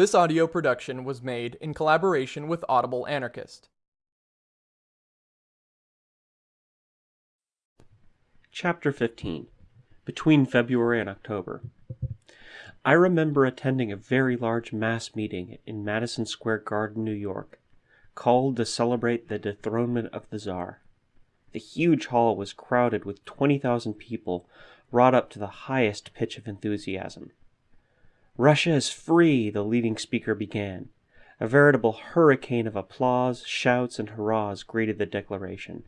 This audio production was made in collaboration with Audible Anarchist. Chapter 15 Between February and October I remember attending a very large mass meeting in Madison Square Garden, New York, called to celebrate the dethronement of the Tsar. The huge hall was crowded with 20,000 people wrought up to the highest pitch of enthusiasm. Russia is free, the leading speaker began. A veritable hurricane of applause, shouts, and hurrahs greeted the declaration.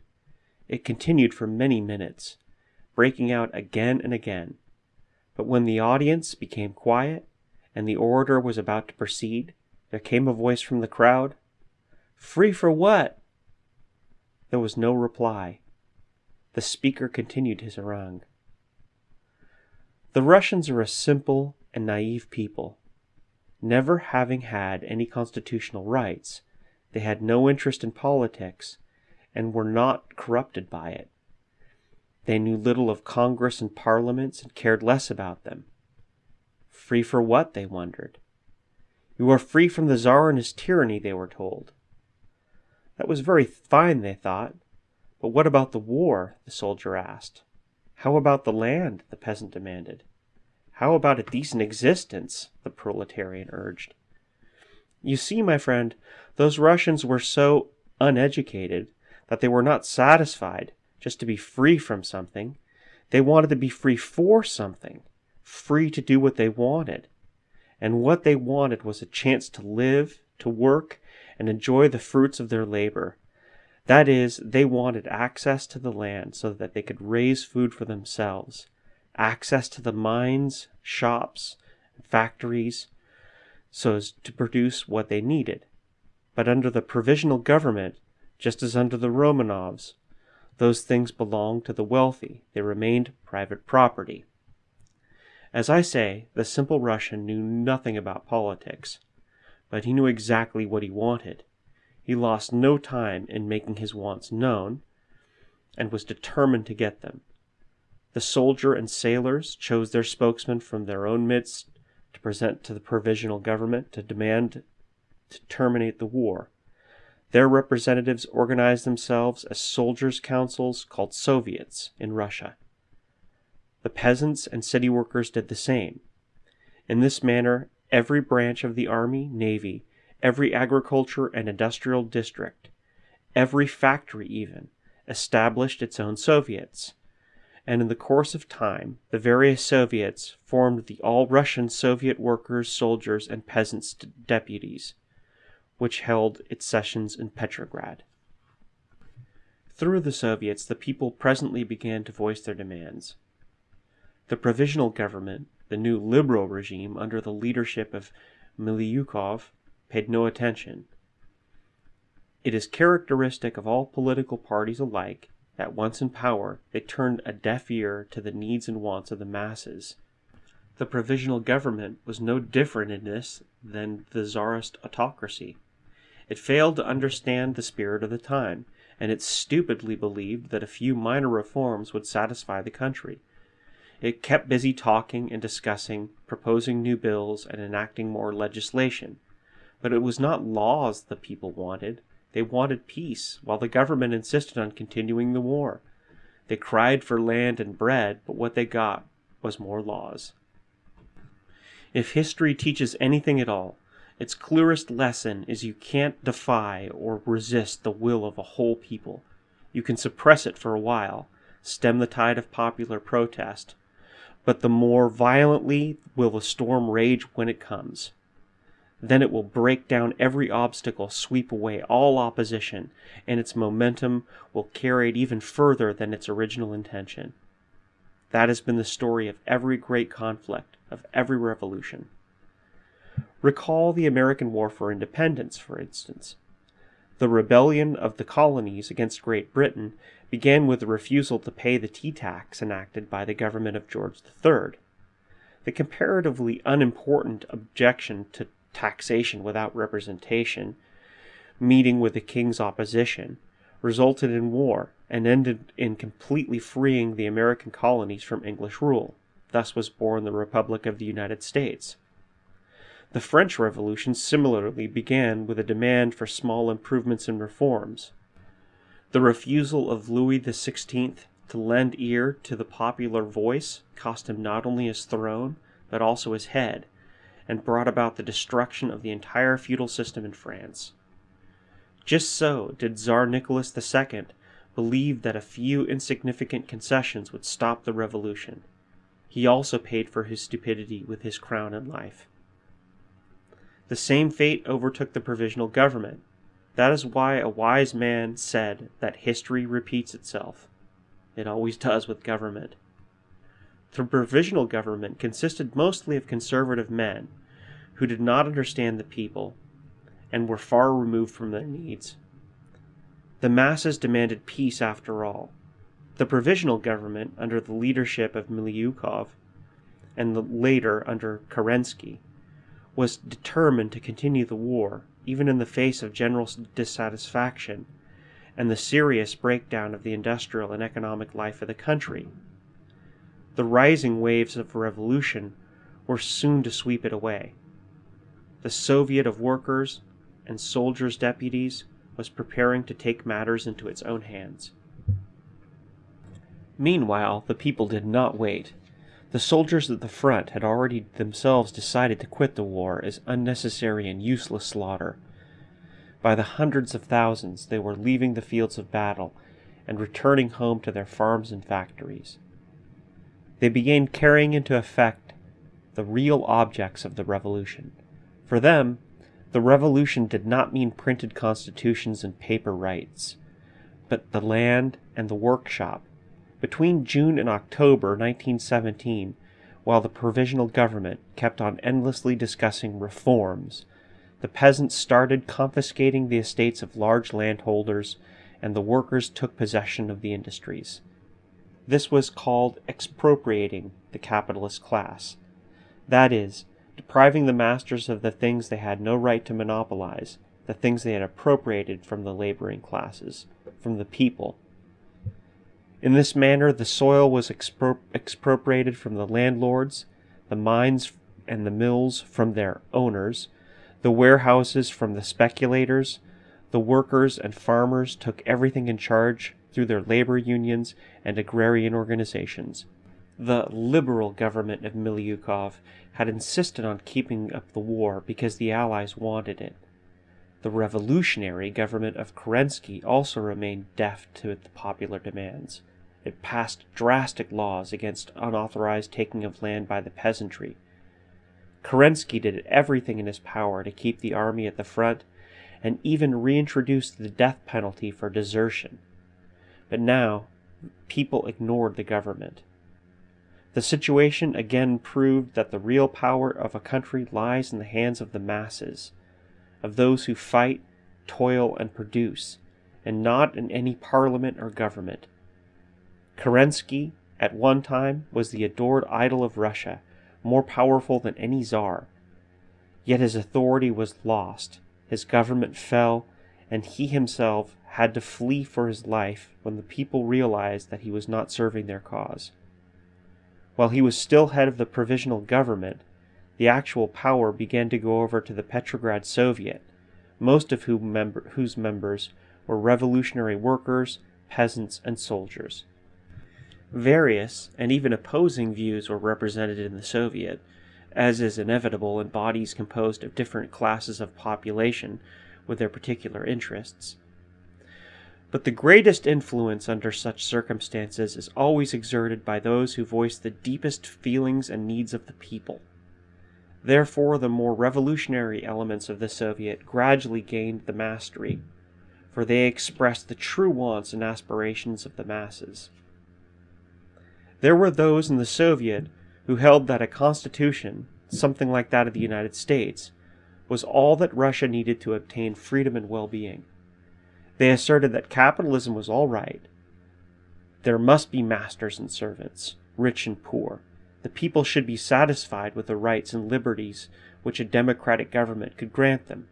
It continued for many minutes, breaking out again and again. But when the audience became quiet and the orator was about to proceed, there came a voice from the crowd Free for what? There was no reply. The speaker continued his harangue. The Russians are a simple and naive people. Never having had any constitutional rights, they had no interest in politics and were not corrupted by it. They knew little of Congress and parliaments and cared less about them. Free for what, they wondered. You are free from the Tsar and his tyranny, they were told. That was very fine, they thought. But what about the war? the soldier asked. How about the land? the peasant demanded. How about a decent existence? the proletarian urged. You see, my friend, those Russians were so uneducated that they were not satisfied just to be free from something. They wanted to be free for something, free to do what they wanted. And what they wanted was a chance to live, to work, and enjoy the fruits of their labor. That is, they wanted access to the land so that they could raise food for themselves access to the mines, shops, factories, so as to produce what they needed. But under the provisional government, just as under the Romanovs, those things belonged to the wealthy. They remained private property. As I say, the simple Russian knew nothing about politics, but he knew exactly what he wanted. He lost no time in making his wants known, and was determined to get them. The soldier and sailors chose their spokesman from their own midst to present to the provisional government to demand to terminate the war. Their representatives organized themselves as soldiers' councils called Soviets in Russia. The peasants and city workers did the same. In this manner, every branch of the army, navy, every agriculture and industrial district, every factory even, established its own Soviets and in the course of time, the various Soviets formed the All Russian Soviet Workers, Soldiers, and Peasants Deputies, which held its sessions in Petrograd. Through the Soviets, the people presently began to voice their demands. The provisional government, the new liberal regime under the leadership of Miliukov, paid no attention. It is characteristic of all political parties alike that once in power, they turned a deaf ear to the needs and wants of the masses. The provisional government was no different in this than the czarist autocracy. It failed to understand the spirit of the time, and it stupidly believed that a few minor reforms would satisfy the country. It kept busy talking and discussing, proposing new bills, and enacting more legislation. But it was not laws the people wanted, they wanted peace, while the government insisted on continuing the war. They cried for land and bread, but what they got was more laws. If history teaches anything at all, its clearest lesson is you can't defy or resist the will of a whole people. You can suppress it for a while, stem the tide of popular protest, but the more violently will the storm rage when it comes. Then it will break down every obstacle, sweep away all opposition, and its momentum will carry it even further than its original intention. That has been the story of every great conflict, of every revolution. Recall the American War for Independence, for instance. The rebellion of the colonies against Great Britain began with the refusal to pay the tea tax enacted by the government of George III. The comparatively unimportant objection to taxation without representation, meeting with the king's opposition, resulted in war and ended in completely freeing the American colonies from English rule. Thus was born the Republic of the United States. The French Revolution similarly began with a demand for small improvements and reforms. The refusal of Louis XVI to lend ear to the popular voice cost him not only his throne, but also his head, and brought about the destruction of the entire feudal system in France. Just so did Tsar Nicholas II believe that a few insignificant concessions would stop the revolution. He also paid for his stupidity with his crown and life. The same fate overtook the provisional government. That is why a wise man said that history repeats itself. It always does with government. The provisional government consisted mostly of conservative men who did not understand the people and were far removed from their needs. The masses demanded peace after all. The provisional government, under the leadership of Miliukov, and later under Kerensky, was determined to continue the war, even in the face of general dissatisfaction and the serious breakdown of the industrial and economic life of the country. The rising waves of revolution were soon to sweep it away. The Soviet of Workers and Soldiers' Deputies was preparing to take matters into its own hands. Meanwhile, the people did not wait. The soldiers at the front had already themselves decided to quit the war as unnecessary and useless slaughter. By the hundreds of thousands, they were leaving the fields of battle and returning home to their farms and factories. They began carrying into effect the real objects of the revolution. For them, the revolution did not mean printed constitutions and paper rights, but the land and the workshop between June and October 1917, while the provisional government kept on endlessly discussing reforms, the peasants started confiscating the estates of large landholders and the workers took possession of the industries. This was called expropriating the capitalist class. That is, depriving the masters of the things they had no right to monopolize, the things they had appropriated from the laboring classes, from the people, in this manner, the soil was expro expropriated from the landlords, the mines and the mills from their owners, the warehouses from the speculators, the workers and farmers took everything in charge through their labor unions and agrarian organizations. The liberal government of Miliukov had insisted on keeping up the war because the Allies wanted it. The revolutionary government of Kerensky also remained deaf to the popular demands. It passed drastic laws against unauthorized taking of land by the peasantry. Kerensky did everything in his power to keep the army at the front and even reintroduced the death penalty for desertion. But now, people ignored the government. The situation again proved that the real power of a country lies in the hands of the masses, of those who fight, toil, and produce, and not in any parliament or government. Kerensky, at one time, was the adored idol of Russia, more powerful than any czar. Yet his authority was lost, his government fell, and he himself had to flee for his life when the people realized that he was not serving their cause. While he was still head of the provisional government, the actual power began to go over to the Petrograd Soviet, most of whom whose members were revolutionary workers, peasants, and soldiers. Various and even opposing views were represented in the Soviet, as is inevitable in bodies composed of different classes of population with their particular interests. But the greatest influence under such circumstances is always exerted by those who voice the deepest feelings and needs of the people. Therefore, the more revolutionary elements of the Soviet gradually gained the mastery, for they expressed the true wants and aspirations of the masses. There were those in the Soviet who held that a constitution, something like that of the United States, was all that Russia needed to obtain freedom and well-being. They asserted that capitalism was all right. There must be masters and servants, rich and poor. The people should be satisfied with the rights and liberties which a democratic government could grant them.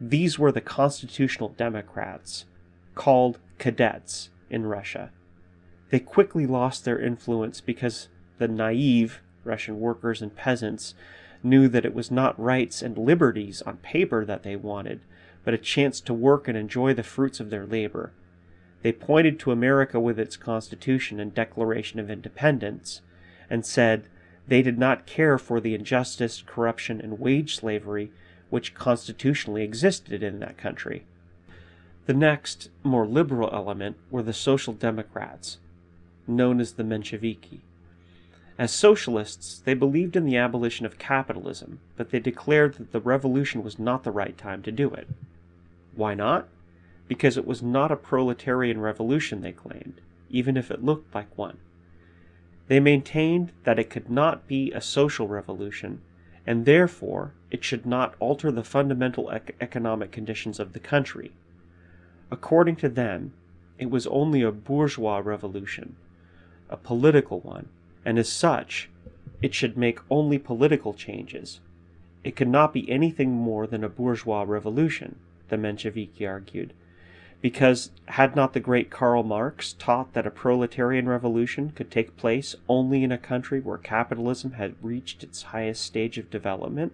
These were the constitutional democrats, called cadets in Russia. They quickly lost their influence because the naive Russian workers and peasants knew that it was not rights and liberties on paper that they wanted, but a chance to work and enjoy the fruits of their labor. They pointed to America with its Constitution and Declaration of Independence, and said they did not care for the injustice, corruption, and wage slavery which constitutionally existed in that country. The next, more liberal element were the Social Democrats, known as the Mensheviki. As socialists, they believed in the abolition of capitalism, but they declared that the revolution was not the right time to do it. Why not? Because it was not a proletarian revolution, they claimed, even if it looked like one. They maintained that it could not be a social revolution, and therefore it should not alter the fundamental ec economic conditions of the country. According to them, it was only a bourgeois revolution, a political one, and as such, it should make only political changes. It could not be anything more than a bourgeois revolution, the Mensheviki argued, because had not the great Karl Marx taught that a proletarian revolution could take place only in a country where capitalism had reached its highest stage of development?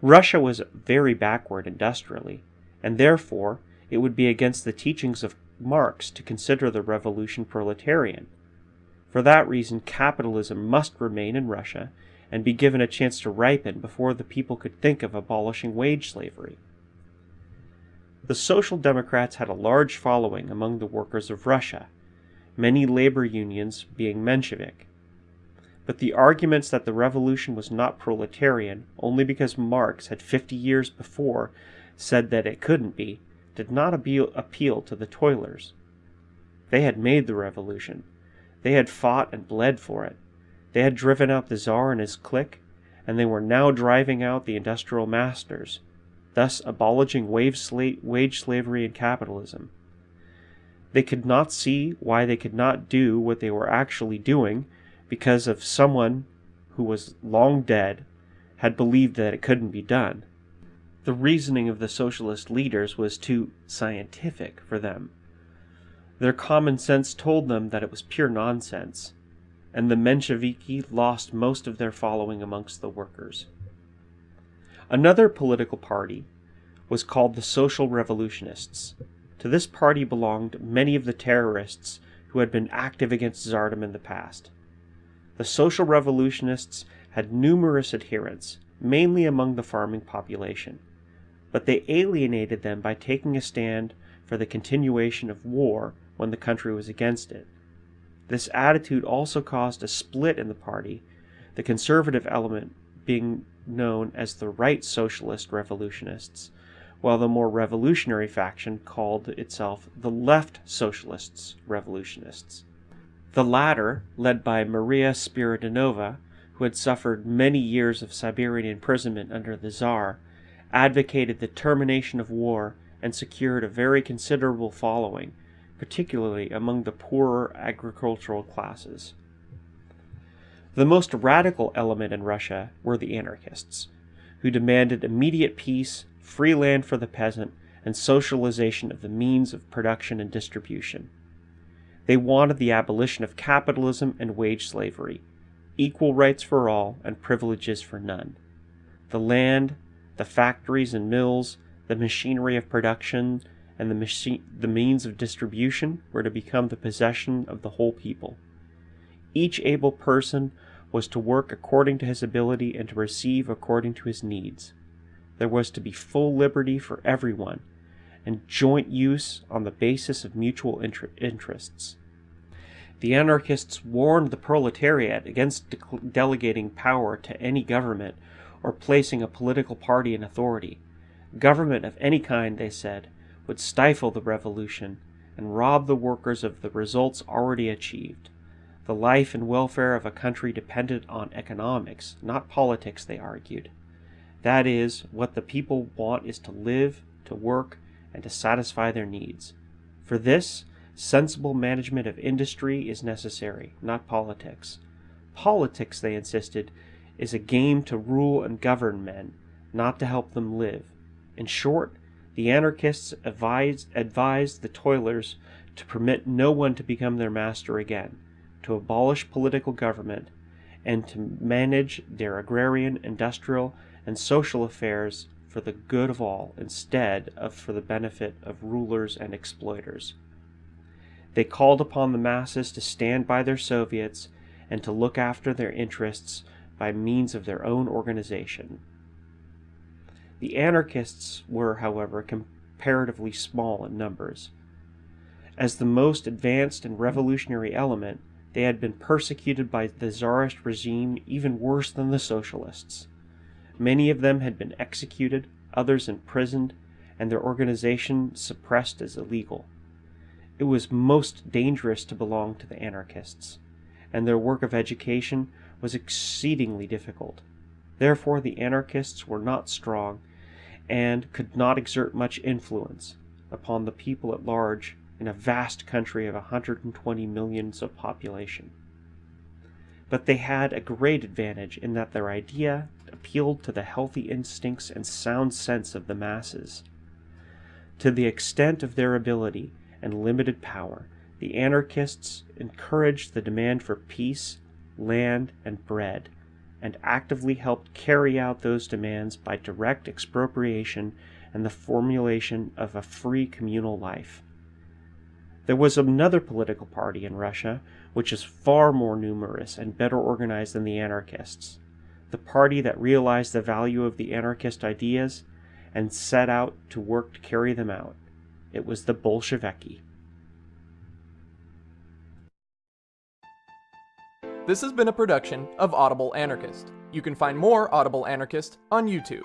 Russia was very backward industrially, and therefore it would be against the teachings of Marx to consider the revolution proletarian. For that reason, capitalism must remain in Russia and be given a chance to ripen before the people could think of abolishing wage slavery. The Social Democrats had a large following among the workers of Russia, many labor unions being Menshevik. But the arguments that the revolution was not proletarian only because Marx had 50 years before said that it couldn't be, did not appeal to the toilers. They had made the revolution. They had fought and bled for it. They had driven out the Tsar and his clique, and they were now driving out the industrial masters, thus abolishing wage slavery and capitalism. They could not see why they could not do what they were actually doing because of someone who was long dead had believed that it couldn't be done. The reasoning of the socialist leaders was too scientific for them. Their common sense told them that it was pure nonsense, and the Mensheviki lost most of their following amongst the workers. Another political party was called the Social Revolutionists. To this party belonged many of the terrorists who had been active against Tsardom in the past. The Social Revolutionists had numerous adherents, mainly among the farming population, but they alienated them by taking a stand for the continuation of war when the country was against it. This attitude also caused a split in the party, the conservative element being known as the right socialist revolutionists, while the more revolutionary faction called itself the left socialists revolutionists. The latter, led by Maria Spiridonova, who had suffered many years of Siberian imprisonment under the Tsar, advocated the termination of war and secured a very considerable following, particularly among the poorer agricultural classes. The most radical element in Russia were the anarchists, who demanded immediate peace, free land for the peasant, and socialization of the means of production and distribution. They wanted the abolition of capitalism and wage slavery, equal rights for all and privileges for none. The land, the factories and mills, the machinery of production, and the, the means of distribution were to become the possession of the whole people. Each able person was to work according to his ability and to receive according to his needs. There was to be full liberty for everyone, and joint use on the basis of mutual inter interests. The anarchists warned the proletariat against de delegating power to any government or placing a political party in authority. Government of any kind, they said, would stifle the revolution and rob the workers of the results already achieved. The life and welfare of a country depended on economics, not politics, they argued. That is, what the people want is to live, to work, and to satisfy their needs. For this, sensible management of industry is necessary, not politics. Politics, they insisted, is a game to rule and govern men, not to help them live. In short, the anarchists advised, advised the toilers to permit no one to become their master again to abolish political government, and to manage their agrarian, industrial, and social affairs for the good of all instead of for the benefit of rulers and exploiters. They called upon the masses to stand by their Soviets and to look after their interests by means of their own organization. The anarchists were, however, comparatively small in numbers. As the most advanced and revolutionary element, they had been persecuted by the Tsarist regime even worse than the socialists. Many of them had been executed, others imprisoned, and their organization suppressed as illegal. It was most dangerous to belong to the anarchists, and their work of education was exceedingly difficult. Therefore, the anarchists were not strong and could not exert much influence upon the people at large in a vast country of 120 millions of population. But they had a great advantage in that their idea appealed to the healthy instincts and sound sense of the masses. To the extent of their ability and limited power, the anarchists encouraged the demand for peace, land, and bread, and actively helped carry out those demands by direct expropriation and the formulation of a free communal life. There was another political party in Russia which is far more numerous and better organized than the anarchists. The party that realized the value of the anarchist ideas and set out to work to carry them out. It was the Bolsheviki. This has been a production of Audible Anarchist. You can find more Audible Anarchist on YouTube.